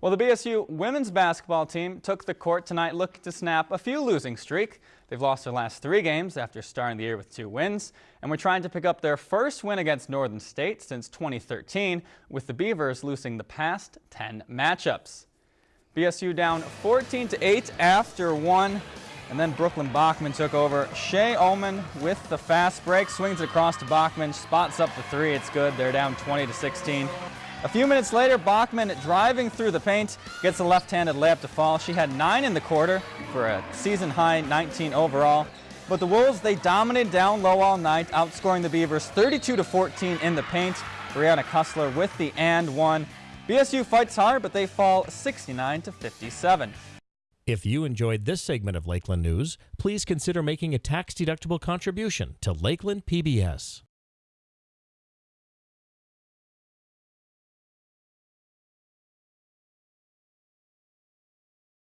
Well, the BSU women's basketball team took the court tonight looking to snap a few losing streak. They've lost their last three games after starting the year with two wins, and we're trying to pick up their first win against Northern State since 2013, with the Beavers losing the past 10 matchups. BSU down 14 to 8 after one, and then Brooklyn Bachman took over. Shea Ullman with the fast break, swings it across to Bachman, spots up the three. It's good. They're down 20 to 16. A few minutes later, Bachman driving through the paint gets a left-handed layup to fall. She had nine in the quarter for a season high 19 overall. But the Wolves, they dominated down low all night, outscoring the Beavers 32 to 14 in the paint. Brianna Kussler with the and one. BSU fights hard, but they fall 69 to 57. If you enjoyed this segment of Lakeland News, please consider making a tax-deductible contribution to Lakeland PBS.